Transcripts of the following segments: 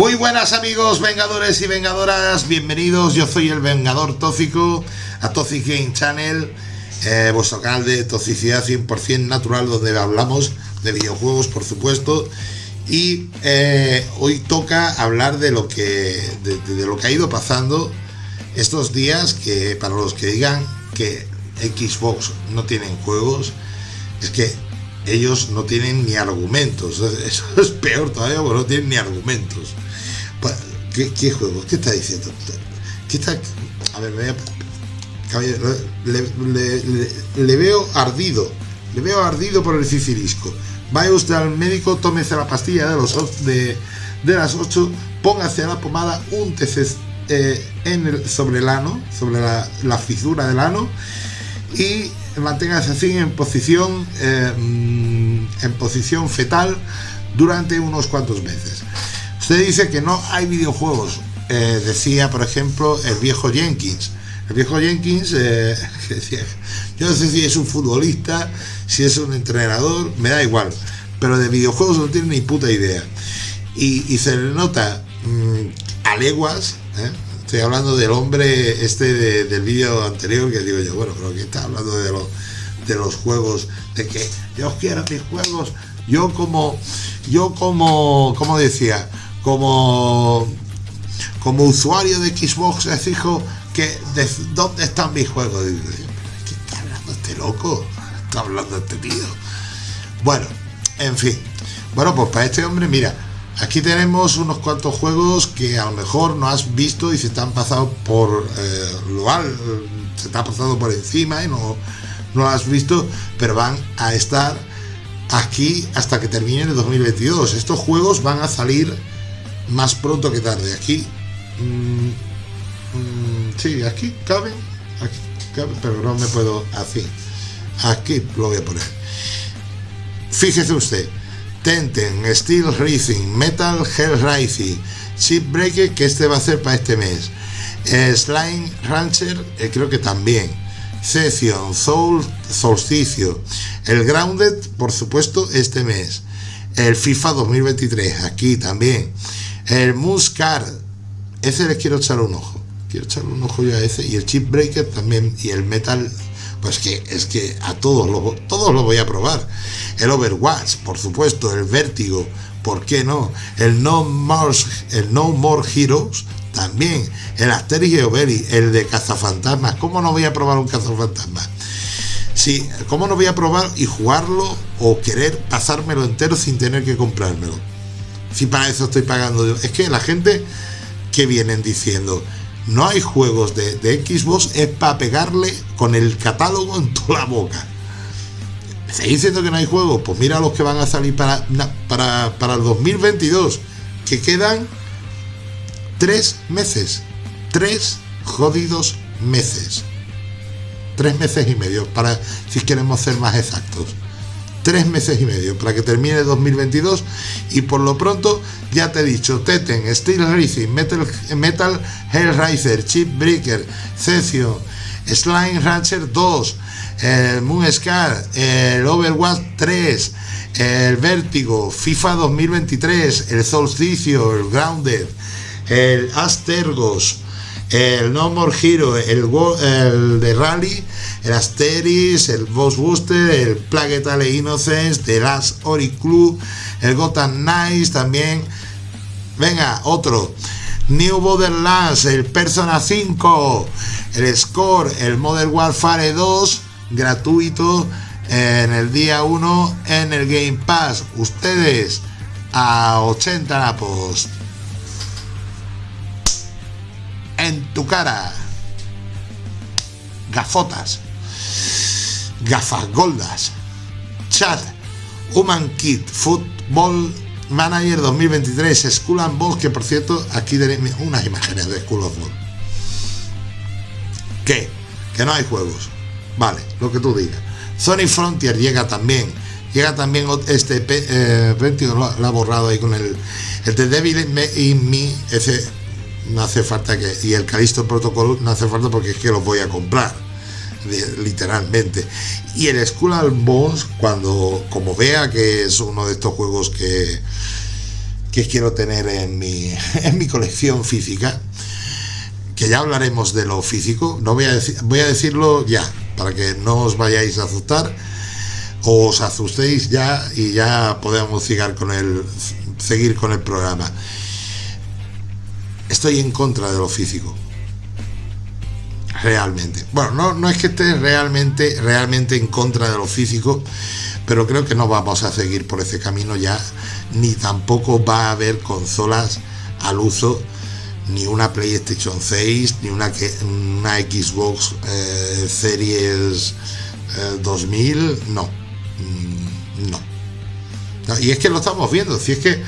Muy buenas amigos vengadores y vengadoras, bienvenidos, yo soy el Vengador Tóxico a Toxic Game Channel, eh, vuestro canal de toxicidad 100% natural donde hablamos de videojuegos por supuesto y eh, hoy toca hablar de lo que de, de lo que ha ido pasando estos días que para los que digan que Xbox no tienen juegos es que ellos no tienen ni argumentos. Eso es peor todavía porque no tienen ni argumentos. ¿Qué, juegos? ¿Qué está diciendo? ¿Qué está? A ver, le, le, veo ardido. Le veo ardido por el sicilisco. Vaya usted al médico, tómese la pastilla de, los, de, de las 8, póngase la pomada, úntese eh, en sobre el ano, sobre la, fisura del ano y manténgase así en posición eh, en posición fetal durante unos cuantos meses. Usted dice que no hay videojuegos. Eh, decía, por ejemplo, el viejo Jenkins. El viejo Jenkins eh, decía, yo no sé si es un futbolista, si es un entrenador, me da igual. Pero de videojuegos no tiene ni puta idea. Y, se le nota mmm, a leguas, ¿eh? Estoy hablando del hombre este de, del vídeo anterior que digo yo, bueno, pero que está hablando de los, de los juegos, de que yo quiero mis juegos, yo como, yo como, como decía, como, como usuario de Xbox exijo que de, dónde están mis juegos. ¿Qué está hablando este loco? Está hablando este tío. Bueno, en fin. Bueno, pues para este hombre, mira, Aquí tenemos unos cuantos juegos que a lo mejor no has visto y se te han pasado por eh, lo se te ha pasado por encima y no, no has visto, pero van a estar aquí hasta que termine el 2022. Estos juegos van a salir más pronto que tarde. Aquí, mmm, mmm, sí, aquí caben, aquí pero no me puedo así. Aquí lo voy a poner. Fíjese usted Tenten, Steel Racing, Metal Hell Racing, Chip Breaker, que este va a ser para este mes. Eh, Slime Rancher, eh, creo que también. Session, Soul, Solsticio. El Grounded, por supuesto, este mes. El FIFA 2023, aquí también. El Muscar, ese les quiero echar un ojo. Quiero echar un ojo yo a ese. Y el Chip Breaker también. Y el Metal pues que es que a todos los todos lo voy a probar. El Overwatch, por supuesto, el Vértigo, ¿por qué no? El No More, el no More Heroes, también. El Asterix y el de Cazafantasmas. ¿Cómo no voy a probar un Cazafantasmas? Sí, ¿cómo no voy a probar y jugarlo o querer pasármelo entero sin tener que comprármelo? Si para eso estoy pagando yo. Es que la gente que vienen diciendo, no hay juegos de, Xbox, es para pegarle con el catálogo en toda la boca. ¿Me estáis diciendo que no hay juegos? Pues mira los que van a salir para, para, para el 2022, que quedan tres meses. Tres jodidos meses. Tres meses y medio, para si queremos ser más exactos tres meses y medio para que termine 2022 y por lo pronto ya te he dicho Teten, Steel Racing, Metal, Metal Hellraiser, Chip Breaker, Session, Slime Rancher 2, el Moonscar, el Overwatch 3, el Vértigo, FIFA 2023, el Solsticio, el Grounded, el Astergos, el No More Hero, el, de Rally, el Asteris, el Boss Booster, el Plague Innocence, The Last Ori Club, el Gotham Knights también. Venga, otro. New Borderlands, el Persona 5, el Score, el Modern Warfare 2, gratuito en el día 1 en el Game Pass. Ustedes a 80 napos. Tu cara. Gafotas gafas goldas, chat, Human Kit, Football Manager 2023, School and Ball, que por cierto, aquí tenéis unas imágenes de School of Ball. ¿Qué? Que no hay juegos. Vale, lo que tú digas. Sony Frontier llega también. Llega también este eh, lo, ha borrado ahí con el, el de Devil in Me, ese no hace falta que. Y el Calisto Protocol no hace falta porque es que los voy a comprar literalmente. Y el Skull Bones, cuando como vea que es uno de estos juegos que, que quiero tener en mi, en mi colección física, que ya hablaremos de lo físico, no voy a, decir, voy a decirlo ya, para que no os vayáis a asustar, o os asustéis ya y ya podemos con el, seguir con el programa. Estoy en contra de lo físico. Realmente. Bueno, no, no es que esté realmente, realmente en contra de lo físico, pero creo que no vamos a seguir por ese camino ya, ni tampoco va a haber consolas al uso, ni una PlayStation 6, ni una, una Xbox eh, Series 2000, eh, no, mm, no. Y es que lo estamos viendo, si es que,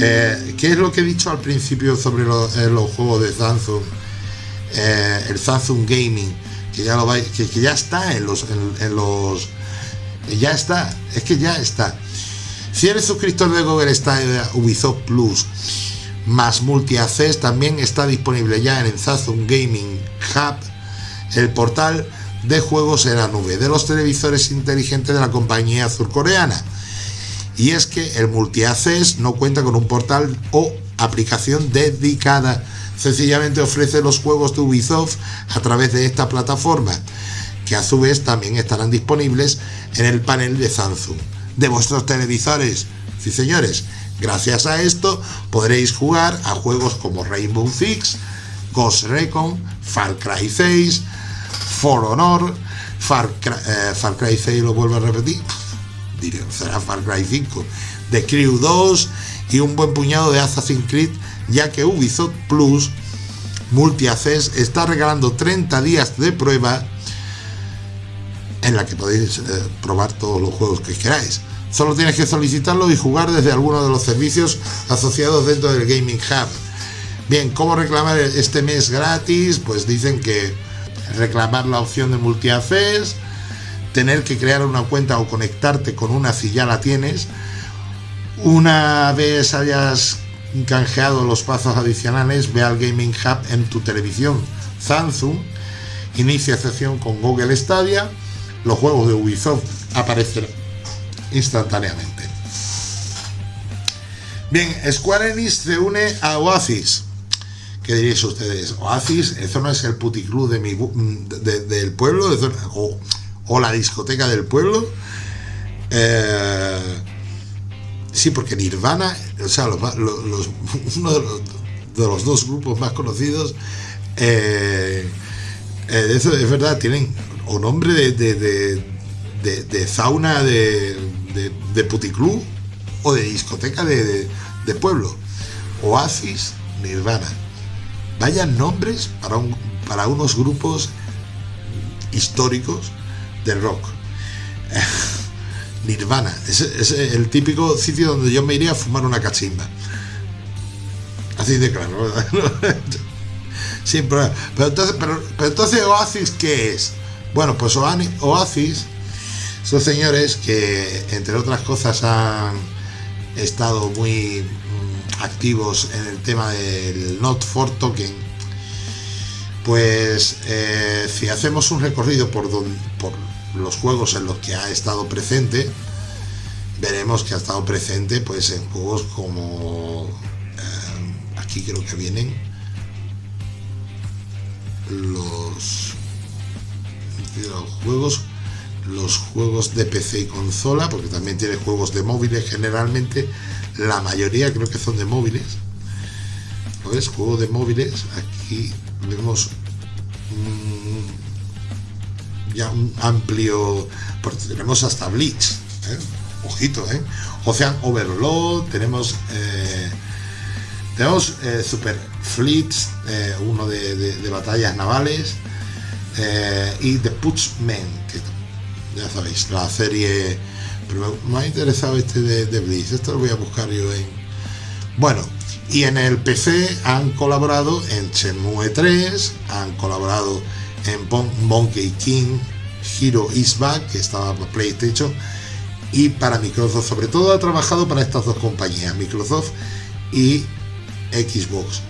eh, ¿qué es lo que he dicho al principio sobre los, juegos de Samsung? el Samsung Gaming, que ya, lo que, ya está en los, en los ya está, es que ya está. Si eres suscriptor de Google Stadia Ubisoft Plus más Multi Access, también está disponible ya en el Samsung Gaming Hub, el portal de juegos en la nube de los televisores inteligentes de la compañía surcoreana. Y es que el Multi Access no cuenta con un portal o aplicación dedicada, sencillamente ofrece los juegos de Ubisoft a través de esta plataforma que a su vez también estarán disponibles en el panel de Samsung. De vuestros televisores. Sí, señores, gracias a esto podréis jugar a juegos como Rainbow Six, Ghost Recon, Far Cry 6, For Honor, Far Cry, eh, Far Cry 6 lo vuelvo a repetir, será Far Cry 5, The Crew 2 y un buen puñado de Assassin's Creed, ya que Ubisoft Plus Multi Access está regalando 30 días de prueba en la que podéis eh, probar todos los juegos que queráis. Solo tienes que solicitarlo y jugar desde alguno de los servicios asociados dentro del Gaming Hub. Bien, ¿cómo reclamar este mes gratis? Pues dicen que reclamar la opción de multi tener que crear una cuenta o conectarte con una si ya la tienes. Una vez hayas canjeado los pasos adicionales, ve al Gaming Hub en tu televisión Samsung, inicia sesión con Google Stadia los juegos de Ubisoft aparecerán instantáneamente. Bien, Square Enix se une a Oasis. ¿Qué diréis ustedes? Oasis, eso no es el puticlub de mi, del pueblo, o, la discoteca del pueblo. Eh, sí, porque Nirvana, o sea, uno de los, dos grupos más conocidos, eh, eh, eso es verdad, tienen o nombre de, de, de, de sauna de, puticlub o de discoteca de, pueblo. Oasis, Nirvana. Vayan nombres para, un, para unos grupos históricos de rock. Nirvana, es, es, el típico sitio donde yo me iría a fumar una cachimba. Así de claro, ¿verdad? sí, pero, entonces, pero, pero entonces Oasis, ¿qué es? Bueno, pues Oasis son señores que, entre otras cosas, han estado muy mm, activos en el tema del Not for Token. Pues eh, si hacemos un recorrido por, por los juegos en los que ha estado presente, veremos que ha estado presente pues en juegos como eh, aquí creo que vienen los los juegos los juegos de PC y consola porque también tiene juegos de móviles generalmente la mayoría creo que son de móviles ¿lo ves? juegos de móviles aquí vemos ya un amplio porque tenemos hasta Bleach ¿eh? ojito ¿eh? Ocean Overload tenemos eh, tenemos eh, Super Fleets uno de batallas navales eh, y The Putchman, que ya sabéis, la serie. Pero me ha interesado este de, de Blitz, esto lo voy a buscar yo en. Bueno, y en el PC han colaborado en Shenmue 3, han colaborado en Monkey King, Hero Is Back, que estaba para PlayStation, y para Microsoft, sobre todo ha trabajado para estas dos compañías, Microsoft y Xbox.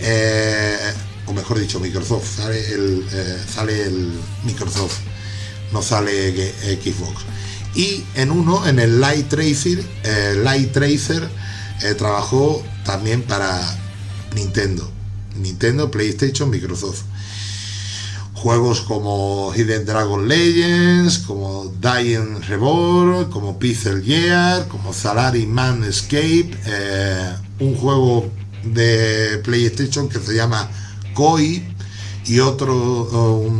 Eh, o mejor dicho, Microsoft, sale el, eh, sale el Microsoft, no sale Xbox. Y en uno, en el Light Tracer, eh, Light Tracer eh, trabajó también para Nintendo. Nintendo, PlayStation, Microsoft. Juegos como Hidden Dragon Legends, como Dying Reborn, como Pixel Gear, como Salary Man Escape, eh, un juego de PlayStation que se llama Koi y otro,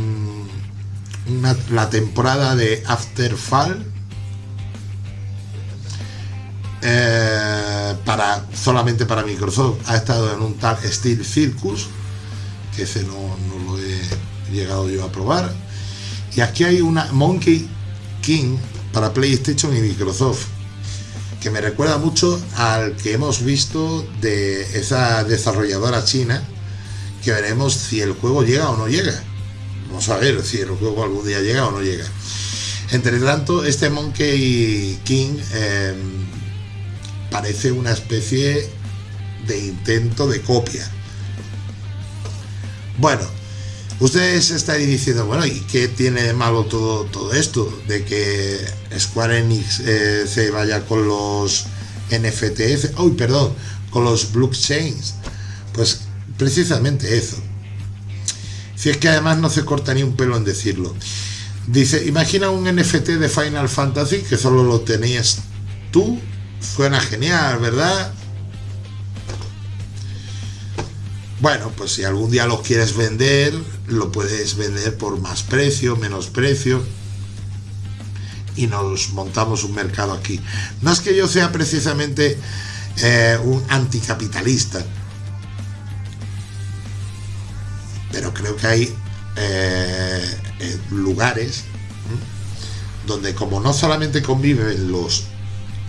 la temporada de Afterfall, eh, para, solamente para Microsoft ha estado en un tal Steel Circus, que ese no, no, lo he llegado yo a probar. Y aquí hay una Monkey King para PlayStation y Microsoft, que me recuerda mucho al que hemos visto de esa desarrolladora china, que veremos si el juego llega o no llega. Vamos a ver si el juego algún día llega o no llega. Entre tanto, este Monkey King eh, parece una especie de intento de copia. Bueno, ustedes estaréis diciendo, bueno, ¿y qué tiene de malo todo, todo esto? De que Square Enix eh, se vaya con los NFTs, uy, perdón, con los blockchains. Pues precisamente eso. Si es que además no se corta ni un pelo en decirlo. Dice, imagina un NFT de Final Fantasy que solo lo tenías tú Suena genial, ¿verdad? Bueno, pues si algún día lo quieres vender, lo puedes vender por más precio, menos precio. Y nos montamos un mercado aquí. No es que yo sea precisamente eh, un anticapitalista, pero creo que hay eh, eh, lugares donde como no solamente conviven los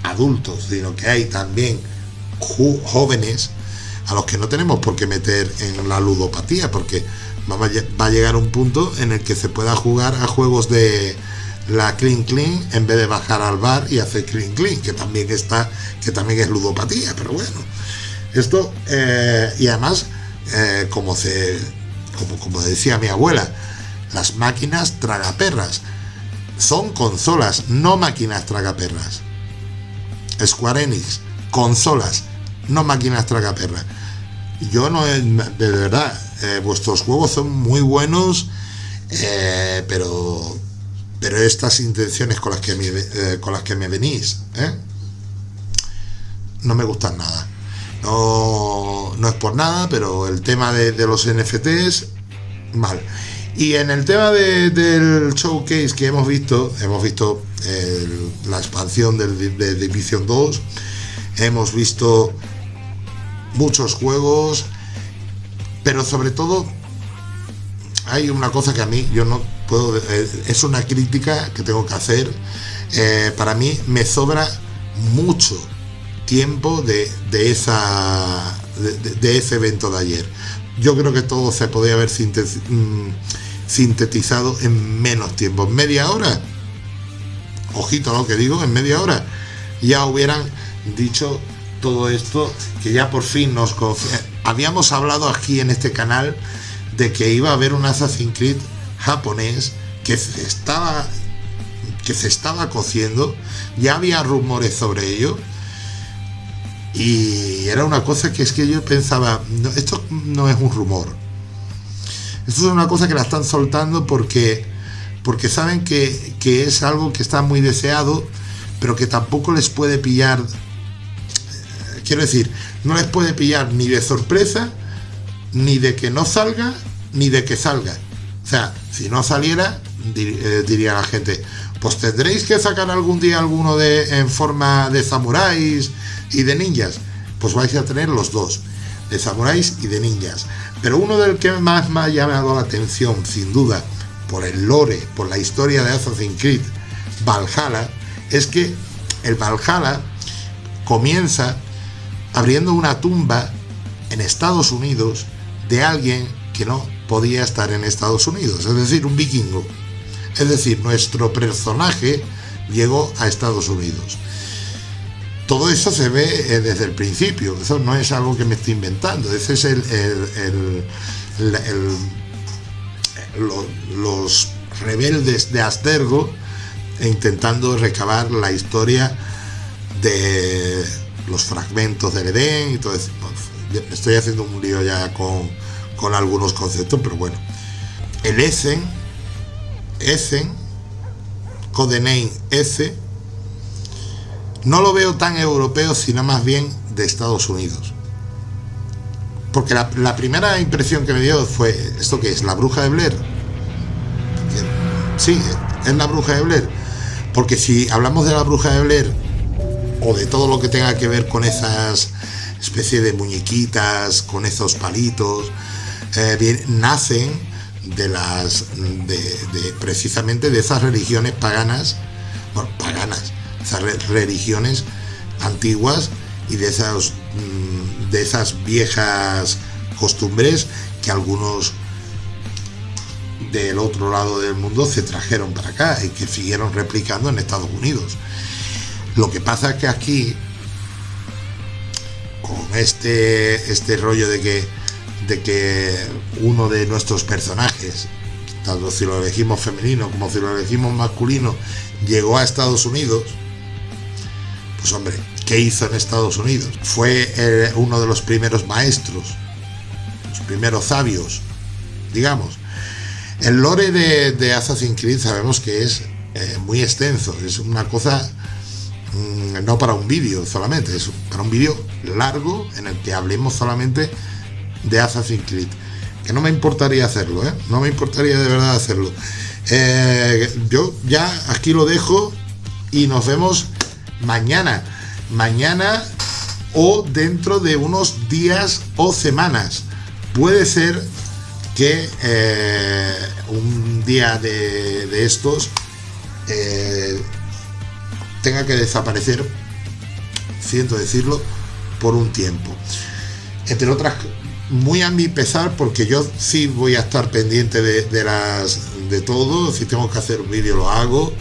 adultos, sino que hay también jóvenes a los que no tenemos por qué meter en la ludopatía, porque va a llegar un punto en el que se pueda jugar a juegos de la clean clean en vez de bajar al bar y hacer clean clean, que también está, que también es ludopatía, pero bueno, esto eh, y además eh, como se, como, como decía mi abuela, las máquinas tragaperras son consolas, no máquinas tragaperras. Square Enix, consolas, no máquinas tragaperras. Yo no, de verdad, eh, vuestros juegos son muy buenos, eh, pero pero estas intenciones con las que me, eh, con las que me venís, no me gustan nada. No, no es por nada, pero el tema de, los NFTs, mal. Y en el tema del showcase que hemos visto, hemos visto la expansión del, de Division 2. Hemos visto muchos juegos, pero sobre todo hay una cosa que a mí yo no puedo, eh, es una crítica que tengo que hacer. Eh, para mí me sobra mucho tiempo de, esa, de, ese evento de ayer. Yo creo que todo se podría haber mm, sintetizado en menos tiempo, media hora. Ojito lo que digo, en media hora. Ya hubieran dicho todo esto que ya por fin nos habíamos hablado aquí en este canal de que iba a haber un Assassin's Creed japonés que se estaba que se estaba cociendo. Ya había rumores sobre ello. Y era una cosa que es que yo pensaba esto no es un rumor esto es una cosa que la están soltando porque porque saben que, es algo que está muy deseado, pero que tampoco les puede pillar, quiero decir, no les puede pillar ni de sorpresa, ni de que no salga, ni de que salga. O sea, si no saliera, eh, diría la gente, pues tendréis que sacar algún día alguno de en forma de samuráis y de ninjas. Pues vais a tener los dos, de samuráis y de ninjas. Pero uno del que más me ha llamado la atención, sin duda, por el lore, por la historia de Assassin's Creed Valhalla, es que el Valhalla comienza abriendo una tumba en Estados Unidos de alguien que no podía estar en Estados Unidos, es decir, un vikingo. Es decir, nuestro personaje llegó a Estados Unidos. Todo eso se ve eh, desde el principio, eso no es algo que me estoy inventando, ese es el, los rebeldes de Astergo intentando recabar la historia de, los fragmentos del Edén y todo eso. Estoy haciendo un lío ya con, con algunos conceptos, pero bueno. El Essen, Essen, Codename S, no lo veo tan europeo, sino más bien de Estados Unidos. Porque la, primera impresión que me dio fue, ¿esto qué es? ¿La bruja de Blair? Sí, es la bruja de Blair. Porque si hablamos de la bruja de Blair, o de todo lo que tenga que ver con esas especie de muñequitas, con esos palitos, eh, nacen de las de, precisamente de esas religiones paganas, bueno, paganas, esas religiones antiguas y de esas mm, de esas viejas costumbres que algunos del otro lado del mundo se trajeron para acá y que siguieron replicando en Estados Unidos. Lo que pasa es que aquí, con este, este rollo de que, de que uno de nuestros personajes, tanto si lo elegimos femenino como si lo elegimos masculino, llegó a Estados Unidos, pues hombre, ¿qué hizo en Estados Unidos? Fue eh, uno de los primeros maestros, los primeros sabios, digamos, el lore de, Assassin's Creed sabemos que es eh, muy extenso, es una cosa mm, no para un vídeo solamente, es para un vídeo largo en el que hablemos solamente de Assassin's Creed. Que no me importaría hacerlo, ¿eh? no me importaría de verdad hacerlo. Eh, yo ya aquí lo dejo y nos vemos mañana. Mañana o dentro de unos días o semanas. Puede ser que eh, un día de, estos eh, tenga que desaparecer, siento decirlo, por un tiempo. Entre otras, muy a mi pesar, porque yo sí voy a estar pendiente de, las de todo, si tengo que hacer un vídeo lo hago.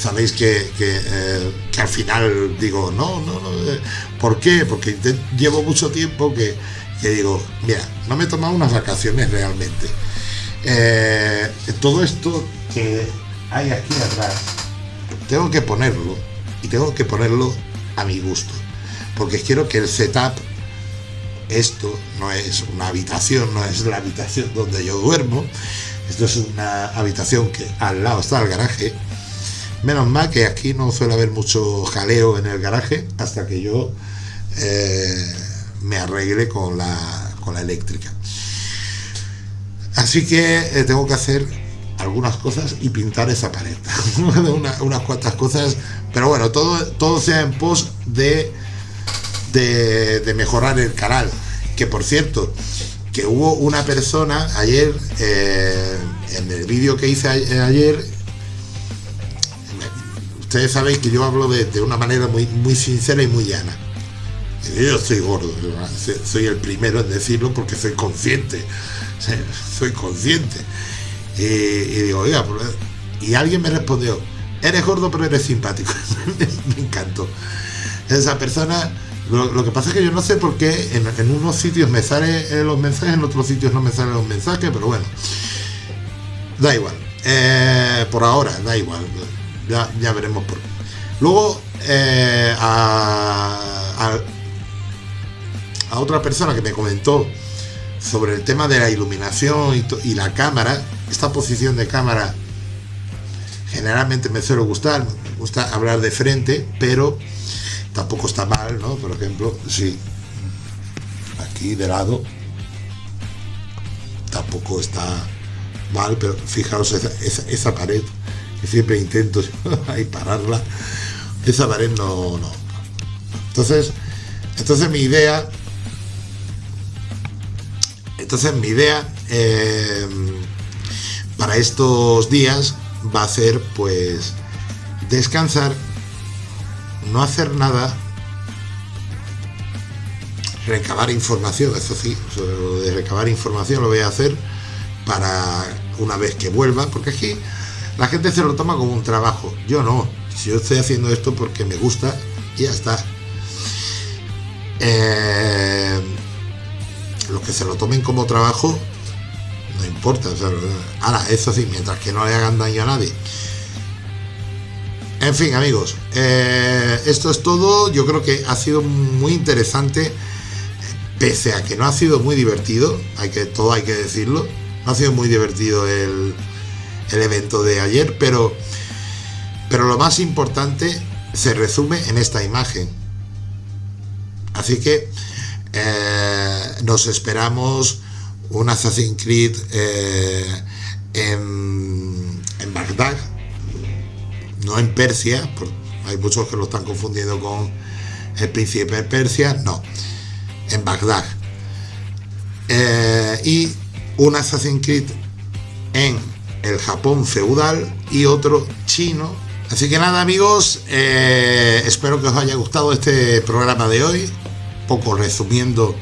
Sabéis que, eh, que, al final digo, no, no, no. ¿Por qué? Porque llevo mucho tiempo que, que digo, mira, no me he tomado unas vacaciones realmente. Eh, todo esto que hay aquí atrás, tengo que ponerlo y tengo que ponerlo a mi gusto, porque quiero que el setup, esto no es una habitación, no es la habitación donde yo duermo, esto es una habitación que al lado está el garaje, menos mal que aquí no suele haber mucho jaleo en el garaje hasta que yo eh, me arregle con la, con la eléctrica. Así que eh, tengo que hacer algunas cosas y pintar esa pared. unas cuantas cosas, pero bueno, todo, todo sea en pos de, de, mejorar el canal. Que por cierto, que hubo una persona ayer, eh, en el vídeo que hice ayer, ustedes sabéis que yo hablo de, de, una manera muy, muy sincera y muy llana. Yo estoy gordo, soy el primero en decirlo porque soy consciente, soy consciente. Y, digo, oiga, y alguien me respondió, eres gordo pero eres simpático. me encantó. Esa persona, lo, que pasa es que yo no sé por qué en, unos sitios me salen los mensajes, en otros sitios no me salen los mensajes, pero bueno, da igual. Eh, por ahora, da igual. Ya, veremos por qué. Luego, eh, a otra persona que me comentó sobre el tema de la iluminación y, la cámara, esta posición de cámara generalmente me suele gustar, me gusta hablar de frente, pero tampoco está mal, ¿no? Por ejemplo, sí, aquí de lado tampoco está mal, pero fijaos esa, pared, siempre intento ahí pararla, esa pared no, no. Entonces, entonces mi idea entonces mi idea eh, para estos días va a ser pues descansar, no hacer nada, recabar información, eso sí, de recabar información lo voy a hacer para una vez que vuelva, porque aquí la gente se lo toma como un trabajo, yo no, yo estoy haciendo esto porque me gusta y ya está. Eh, los que se lo tomen como trabajo, no importa. ahora, eso sí, mientras que no le hagan daño a nadie. En fin, amigos, eh, esto es todo. Yo creo que ha sido muy interesante, pese a que no ha sido muy divertido, hay que, todo hay que decirlo. No ha sido muy divertido el, el evento de ayer, pero, pero lo más importante se resume en esta imagen. Así que eh, nos esperamos un Assassin's Creed eh, en, en, Bagdad, no en Persia, hay muchos que lo están confundiendo con el príncipe de Persia, no, en Bagdad. Eh, y un Assassin's Creed en el Japón feudal y otro chino. Así que nada amigos, eh, espero que os haya gustado este programa de hoy, poco resumiendo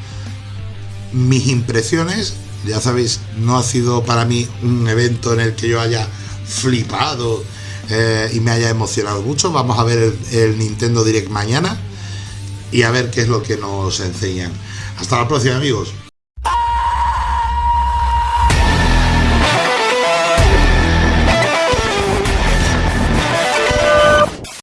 mis impresiones. Ya sabéis, no ha sido para mí un evento en el que yo haya flipado eh, y me haya emocionado mucho. Vamos a ver el, el Nintendo Direct mañana y a ver qué es lo que nos enseñan. Hasta la próxima amigos.